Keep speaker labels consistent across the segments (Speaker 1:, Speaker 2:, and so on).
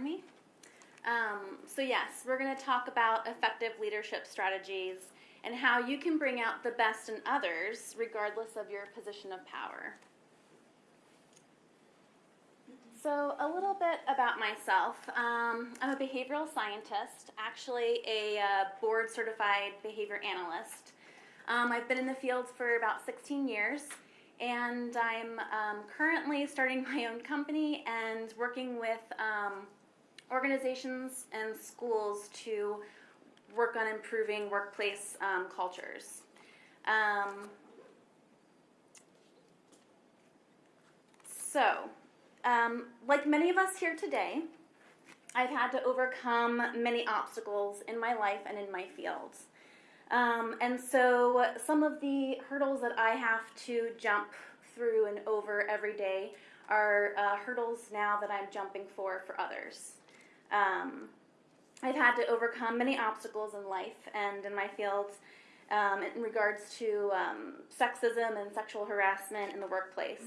Speaker 1: me? Um, so, yes, we're going to talk about effective leadership strategies and how you can bring out the best in others regardless of your position of power. So, a little bit about myself. Um, I'm a behavioral scientist, actually, a uh, board certified behavior analyst. Um, I've been in the field for about 16 years, and I'm um, currently starting my own company and working with um, organizations and schools to work on improving workplace um, cultures. Um, so, um, like many of us here today, I've had to overcome many obstacles in my life and in my fields. Um, and so, some of the hurdles that I have to jump through and over every day are uh, hurdles now that I'm jumping for for others. Um, I've had to overcome many obstacles in life and in my field um, in regards to um, sexism and sexual harassment in the workplace.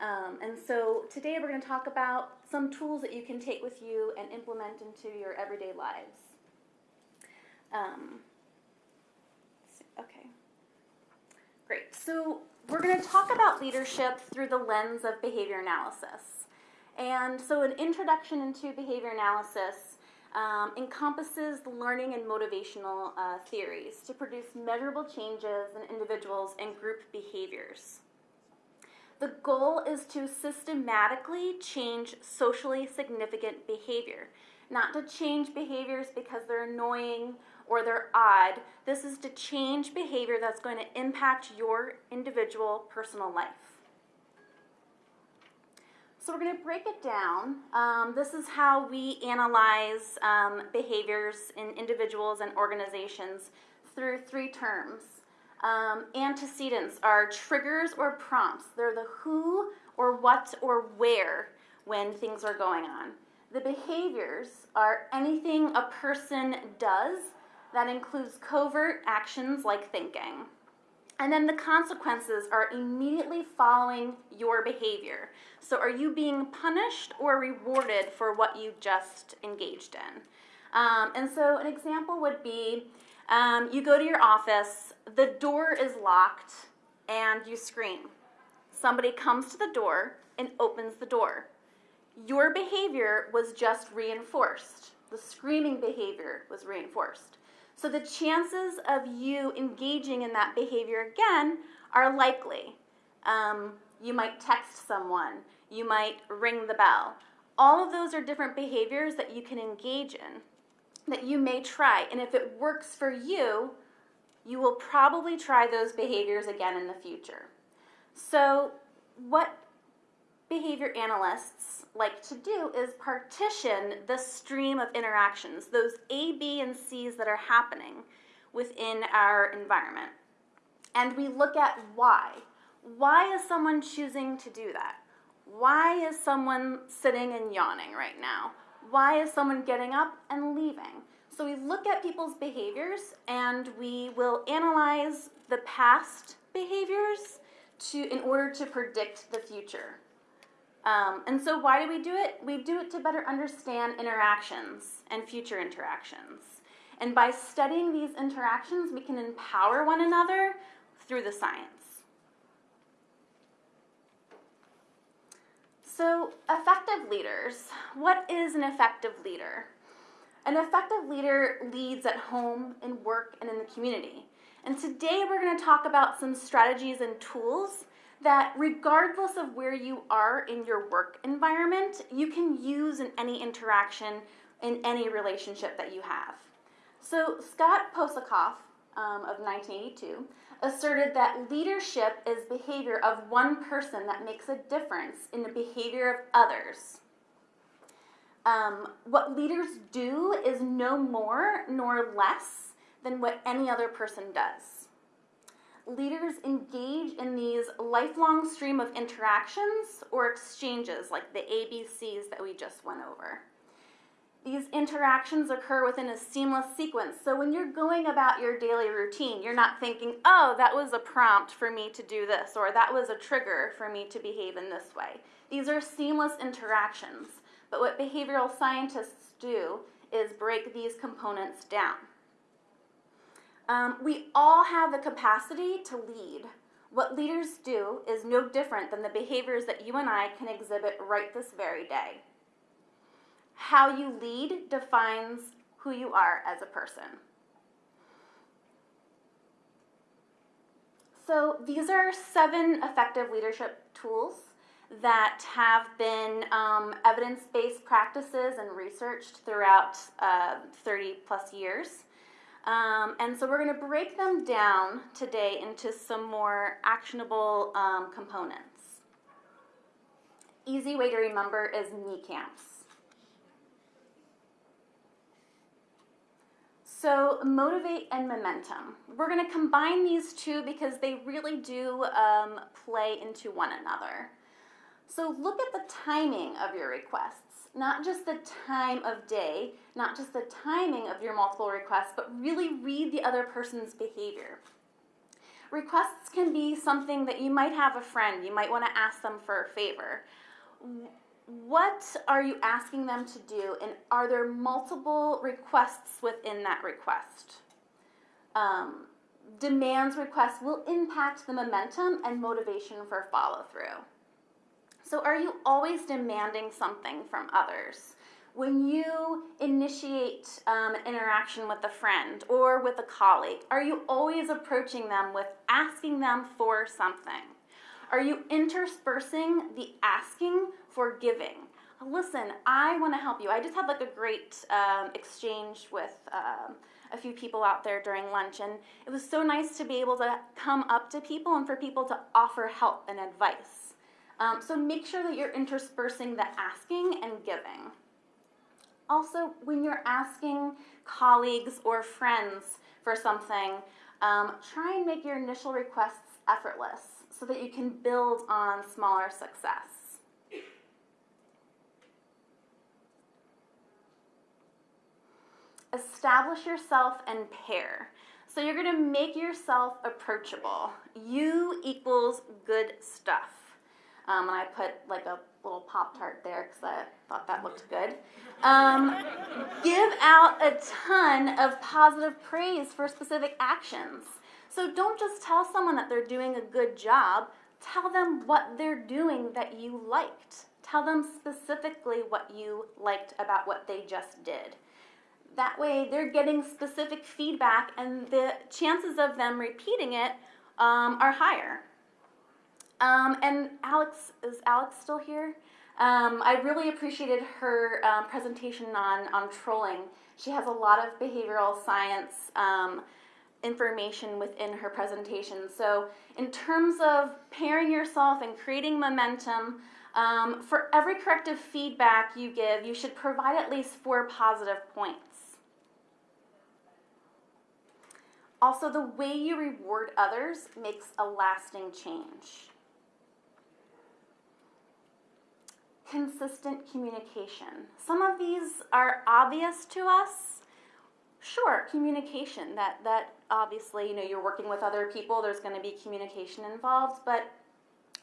Speaker 1: Um, and so today we're going to talk about some tools that you can take with you and implement into your everyday lives. Um, okay. Great. So we're going to talk about leadership through the lens of behavior analysis. And so an introduction into behavior analysis um, encompasses the learning and motivational uh, theories to produce measurable changes in individuals and group behaviors. The goal is to systematically change socially significant behavior, not to change behaviors because they're annoying or they're odd. This is to change behavior that's going to impact your individual personal life. So we're going to break it down. Um, this is how we analyze um, behaviors in individuals and organizations through three terms. Um, antecedents are triggers or prompts. They're the who or what or where when things are going on. The behaviors are anything a person does that includes covert actions like thinking. And then the consequences are immediately following your behavior. So, are you being punished or rewarded for what you just engaged in? Um, and so, an example would be um, you go to your office, the door is locked, and you scream. Somebody comes to the door and opens the door. Your behavior was just reinforced. The screaming behavior was reinforced. So the chances of you engaging in that behavior again are likely. Um, you might text someone, you might ring the bell. All of those are different behaviors that you can engage in, that you may try. And if it works for you, you will probably try those behaviors again in the future. So, what behavior analysts like to do is partition the stream of interactions, those A, B, and C's that are happening within our environment. And we look at why. Why is someone choosing to do that? Why is someone sitting and yawning right now? Why is someone getting up and leaving? So we look at people's behaviors and we will analyze the past behaviors to in order to predict the future. Um, and so, why do we do it? We do it to better understand interactions and future interactions. And by studying these interactions, we can empower one another through the science. So, effective leaders. What is an effective leader? An effective leader leads at home, in work, and in the community. And today we're going to talk about some strategies and tools that regardless of where you are in your work environment, you can use in any interaction, in any relationship that you have. So, Scott Posokoff um, of 1982 asserted that leadership is behavior of one person that makes a difference in the behavior of others. Um, what leaders do is no more nor less than what any other person does leaders engage in these lifelong stream of interactions or exchanges like the ABCs that we just went over. These interactions occur within a seamless sequence. So when you're going about your daily routine, you're not thinking, oh, that was a prompt for me to do this, or that was a trigger for me to behave in this way. These are seamless interactions. But what behavioral scientists do is break these components down. Um, we all have the capacity to lead. What leaders do is no different than the behaviors that you and I can exhibit right this very day. How you lead defines who you are as a person. So, these are seven effective leadership tools that have been um, evidence based practices and researched throughout uh, 30 plus years. Um, and so we're going to break them down today into some more actionable um, components. Easy way to remember is knee camps. So, motivate and momentum. We're going to combine these two because they really do um, play into one another. So, look at the timing of your requests, not just the time of day, not just the timing of your multiple requests, but really read the other person's behavior. Requests can be something that you might have a friend, you might want to ask them for a favor what are you asking them to do, and are there multiple requests within that request? Um, demands requests will impact the momentum and motivation for follow through. So, are you always demanding something from others? When you initiate um, an interaction with a friend or with a colleague, are you always approaching them with asking them for something? Are you interspersing the asking for giving? Listen, I want to help you. I just had like a great um, exchange with um, a few people out there during lunch, and it was so nice to be able to come up to people and for people to offer help and advice. Um, so make sure that you're interspersing the asking and giving. Also, when you're asking colleagues or friends for something, um, try and make your initial requests effortless so that you can build on smaller success. Establish yourself and pair. So you're going to make yourself approachable. You equals good stuff. Um, and I put like a little Pop Tart there because I thought that looked good. Um, give out a ton of positive praise for specific actions. So don't just tell someone that they're doing a good job, tell them what they're doing that you liked. Tell them specifically what you liked about what they just did. That way, they're getting specific feedback, and the chances of them repeating it um, are higher. Um, and Alex, is Alex still here? Um, I really appreciated her um, presentation on, on trolling. She has a lot of behavioral science um, information within her presentation. So, in terms of pairing yourself and creating momentum, um, for every corrective feedback you give, you should provide at least four positive points. Also, the way you reward others makes a lasting change. Consistent communication. Some of these are obvious to us, Sure, communication. That that obviously, you know, you're working with other people, there's going to be communication involved, but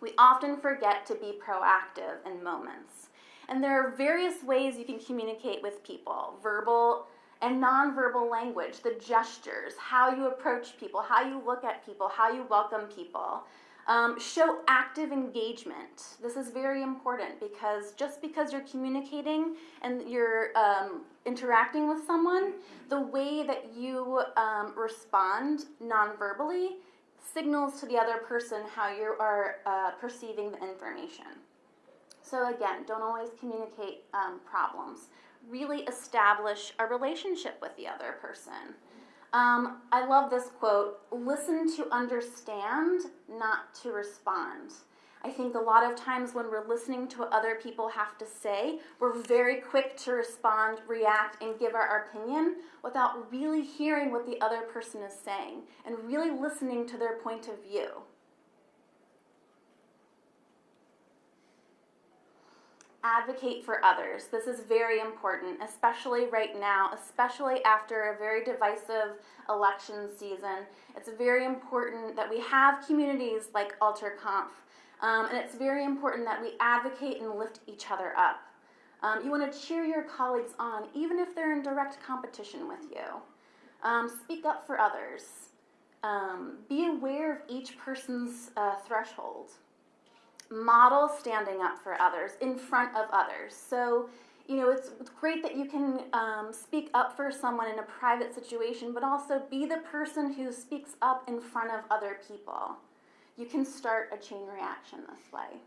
Speaker 1: we often forget to be proactive in moments. And there are various ways you can communicate with people. Verbal and nonverbal language, the gestures, how you approach people, how you look at people, how you welcome people. Um, show active engagement. This is very important because just because you're communicating and you're um, interacting with someone, the way that you um, respond non-verbally signals to the other person how you are uh, perceiving the information. So, again, don't always communicate um, problems. Really establish a relationship with the other person. Um, I love this quote listen to understand, not to respond. I think a lot of times when we're listening to what other people have to say, we're very quick to respond, react, and give our opinion without really hearing what the other person is saying and really listening to their point of view. Advocate for others. This is very important, especially right now, especially after a very divisive election season. It's very important that we have communities like AlterConf, um, and it's very important that we advocate and lift each other up. Um, you want to cheer your colleagues on, even if they're in direct competition with you. Um, speak up for others. Um, be aware of each person's uh, threshold. Model standing up for others in front of others. So, you know, it's, great that you can um, speak up for someone in a private situation, but also be the person who speaks up in front of other people. You can start a chain reaction this way.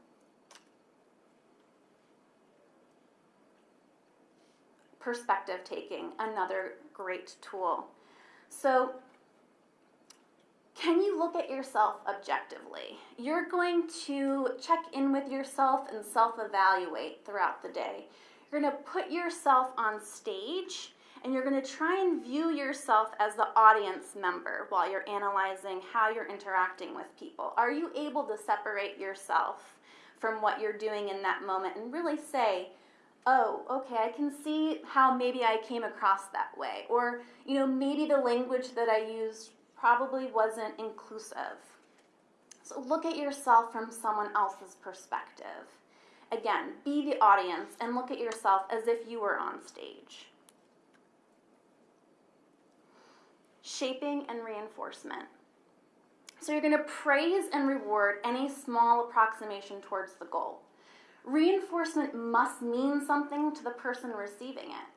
Speaker 1: Perspective taking, another great tool. So, can you look at yourself objectively? You're going to check in with yourself and self evaluate throughout the day. You're going to put yourself on stage and you're going to try and view yourself as the audience member while you're analyzing how you're interacting with people. Are you able to separate yourself from what you're doing in that moment and really say, oh, okay, I can see how maybe I came across that way. Or, you know, maybe the language that I used probably wasn't inclusive. So look at yourself from someone else's perspective. Again, be the audience and look at yourself as if you were on stage. Shaping and reinforcement. So you're going to praise and reward any small approximation towards the goal. Reinforcement must mean something to the person receiving it.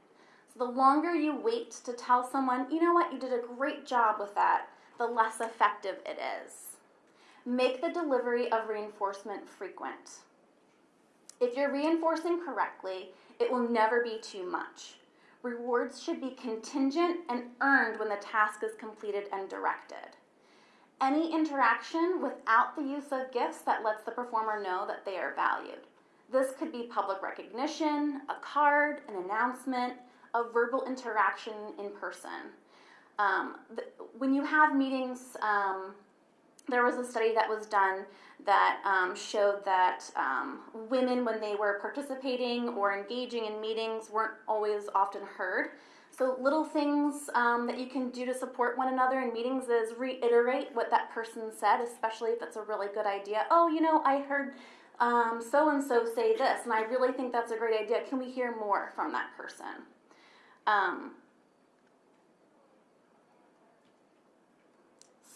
Speaker 1: So the longer you wait to tell someone, you know what, you did a great job with that, the less effective it is. Make the delivery of reinforcement frequent. If you're reinforcing correctly, it will never be too much. Rewards should be contingent and earned when the task is completed and directed. Any interaction without the use of gifts that lets the performer know that they are valued. This could be public recognition, a card, an announcement, a verbal interaction in person. Um, when you have meetings, um, there was a study that was done that um, showed that um, women, when they were participating or engaging in meetings, weren't always often heard. So, little things um, that you can do to support one another in meetings is reiterate what that person said, especially if it's a really good idea. Oh, you know, I heard so and so say this, and I really think that's a great idea. Can we hear more from that person? Um,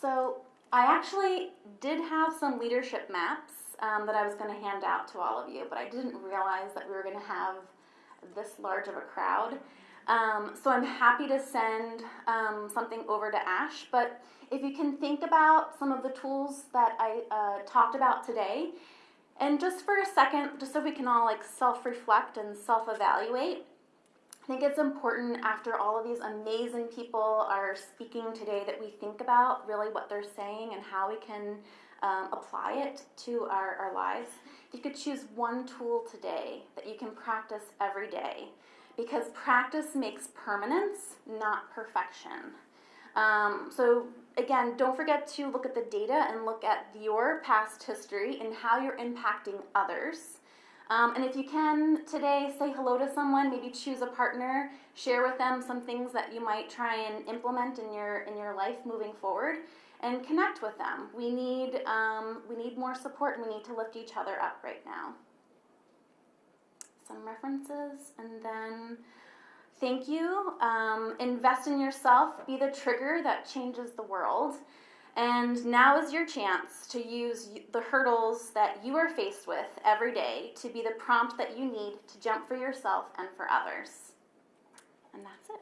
Speaker 1: so, I actually did have some leadership maps um, that I was going to hand out to all of you, but I didn't realize that we were going to have this large of a crowd. Um, so I'm happy to send um, something over to Ash, but if you can think about some of the tools that I uh, talked about today, and just for a second, just so we can all like self-reflect and self-evaluate, I think it's important after all of these amazing people are speaking today that we think about really what they're saying and how we can um, apply it to our, our lives. If you could choose one tool today that you can practice every day, because practice makes permanence, not perfection. Um, so, again, don't forget to look at the data and look at your past history and how you're impacting others. Um, and if you can today, say hello to someone. Maybe choose a partner. Share with them some things that you might try and implement in your in your life moving forward, and connect with them. We need um, we need more support, and we need to lift each other up right now. Some references, and then thank you. Um, invest in yourself. Be the trigger that changes the world. And now is your chance to use the hurdles that you are faced with every day to be the prompt that you need to jump for yourself and for others. And that's it.